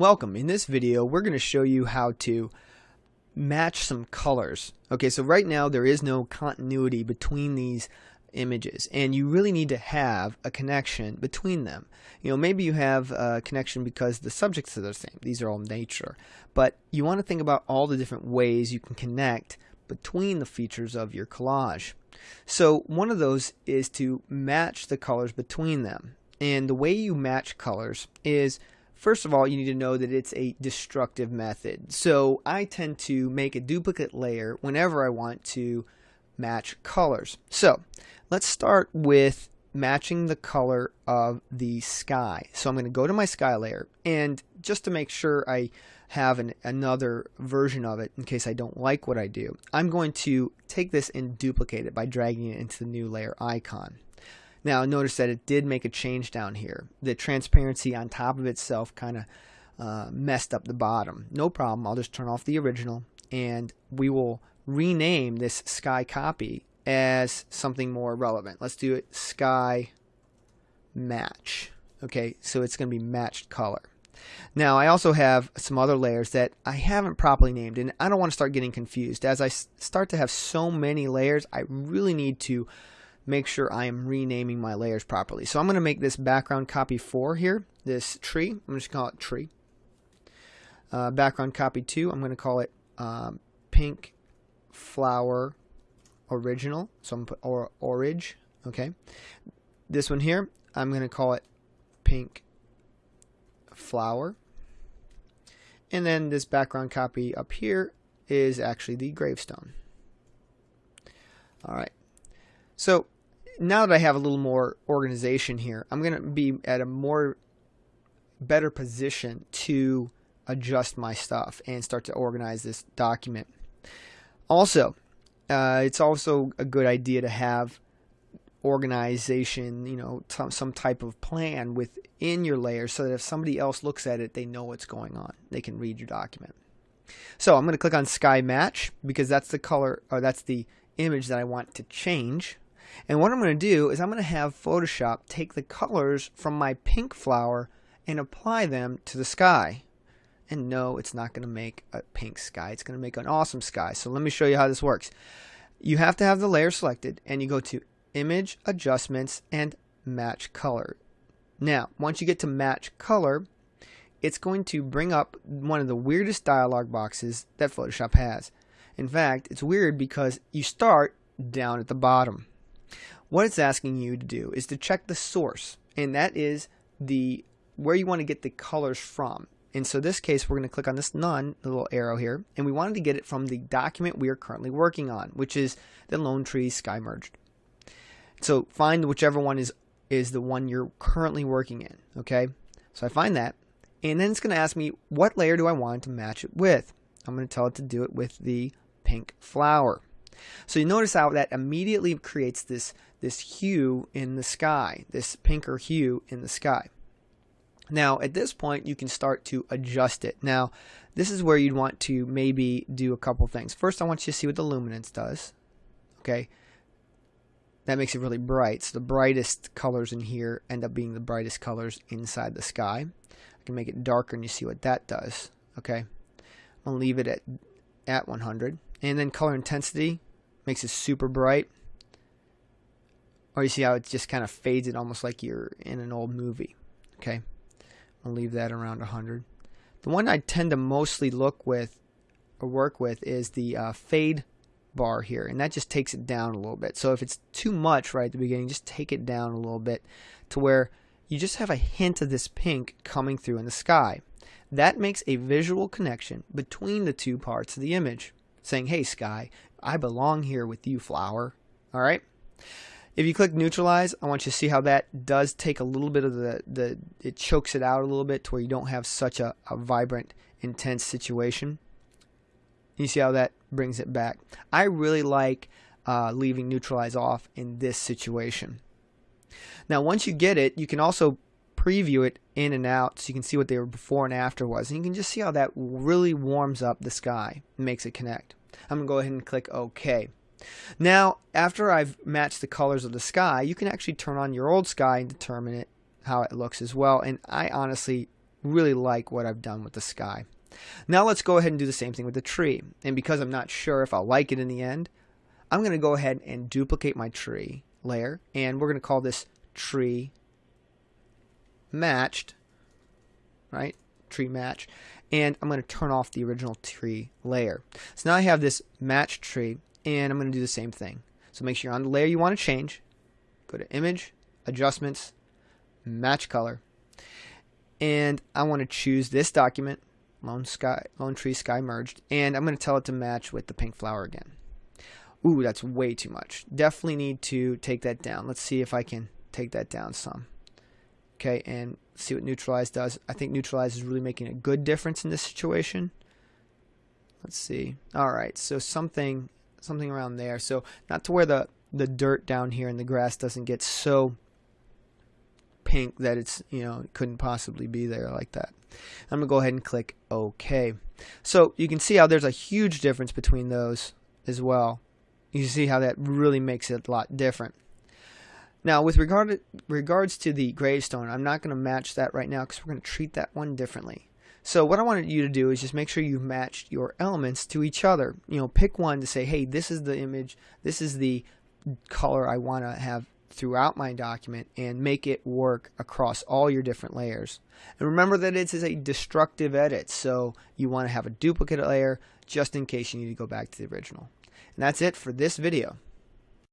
Welcome. In this video, we're going to show you how to match some colors. Okay, so right now there is no continuity between these images and you really need to have a connection between them. You know, maybe you have a connection because the subjects are the same. These are all nature. But you want to think about all the different ways you can connect between the features of your collage. So one of those is to match the colors between them. And the way you match colors is First of all, you need to know that it's a destructive method. So I tend to make a duplicate layer whenever I want to match colors. So let's start with matching the color of the sky. So I'm going to go to my sky layer and just to make sure I have an, another version of it in case I don't like what I do, I'm going to take this and duplicate it by dragging it into the new layer icon. Now notice that it did make a change down here. The transparency on top of itself kind of uh, messed up the bottom. No problem. I'll just turn off the original and we will rename this sky copy as something more relevant. Let's do it sky match. Okay, so it's going to be matched color. Now I also have some other layers that I haven't properly named and I don't want to start getting confused. As I start to have so many layers, I really need to make sure I am renaming my layers properly. So I'm going to make this background copy 4 here, this tree. I'm just going to call it tree. Uh, background copy 2, I'm going to call it um, pink flower original. So I'm going to put or, orange. Okay. This one here, I'm going to call it pink flower. And then this background copy up here is actually the gravestone. All right. So now that I have a little more organization here, I'm going to be at a more better position to adjust my stuff and start to organize this document. Also, uh, it's also a good idea to have organization, you know, some, some type of plan within your layer so that if somebody else looks at it, they know what's going on. They can read your document. So I'm going to click on Sky Match because that's the color or that's the image that I want to change. And what I'm going to do is I'm going to have Photoshop take the colors from my pink flower and apply them to the sky. And no, it's not going to make a pink sky. It's going to make an awesome sky. So let me show you how this works. You have to have the layer selected and you go to Image, Adjustments, and Match Color. Now, once you get to Match Color, it's going to bring up one of the weirdest dialog boxes that Photoshop has. In fact, it's weird because you start down at the bottom. What it's asking you to do is to check the source, and that is the where you want to get the colors from. And so this case, we're going to click on this none, the little arrow here, and we wanted to get it from the document we are currently working on, which is the Lone Tree Sky Merged. So find whichever one is is the one you're currently working in. Okay, so I find that, and then it's going to ask me what layer do I want to match it with. I'm going to tell it to do it with the pink flower. So you notice how that immediately creates this, this hue in the sky, this pinker hue in the sky. Now, at this point, you can start to adjust it. Now, this is where you'd want to maybe do a couple things. First, I want you to see what the luminance does. Okay, that makes it really bright. So the brightest colors in here end up being the brightest colors inside the sky. I can make it darker and you see what that does. Okay, I'm going to leave it at, at 100. And then color intensity, makes it super bright. Or you see how it just kind of fades it almost like you're in an old movie. Okay, I'll leave that around 100. The one I tend to mostly look with or work with is the uh, fade bar here and that just takes it down a little bit so if it's too much right at the beginning just take it down a little bit to where you just have a hint of this pink coming through in the sky that makes a visual connection between the two parts of the image saying hey sky I belong here with you, flower. All right. If you click neutralize, I want you to see how that does take a little bit of the, the it chokes it out a little bit to where you don't have such a, a vibrant, intense situation. You see how that brings it back. I really like uh, leaving neutralize off in this situation. Now, once you get it, you can also preview it in and out so you can see what they were before and after was. And you can just see how that really warms up the sky and makes it connect. I'm going to go ahead and click OK. Now, after I've matched the colors of the sky, you can actually turn on your old sky and determine it how it looks as well. And I honestly really like what I've done with the sky. Now let's go ahead and do the same thing with the tree. And because I'm not sure if I'll like it in the end, I'm going to go ahead and duplicate my tree layer. And we're going to call this tree matched, right? Tree match. And I'm going to turn off the original tree layer. So now I have this matched tree, and I'm going to do the same thing. So make sure you're on the layer you want to change. Go to Image, Adjustments, Match Color. And I want to choose this document, Lone, sky, Lone Tree Sky Merged, and I'm going to tell it to match with the pink flower again. Ooh, that's way too much. Definitely need to take that down. Let's see if I can take that down some. Okay, and see what neutralize does. I think neutralize is really making a good difference in this situation. Let's see. All right, so something something around there. So not to where the the dirt down here in the grass doesn't get so pink that it's you know couldn't possibly be there like that. I'm gonna go ahead and click OK. So you can see how there's a huge difference between those as well. You see how that really makes it a lot different. Now, with regard to, regards to the gravestone, I'm not going to match that right now because we're going to treat that one differently. So what I wanted you to do is just make sure you've matched your elements to each other. You know, pick one to say, hey, this is the image, this is the color I want to have throughout my document and make it work across all your different layers. And remember that it is a destructive edit, so you want to have a duplicate layer just in case you need to go back to the original. And that's it for this video.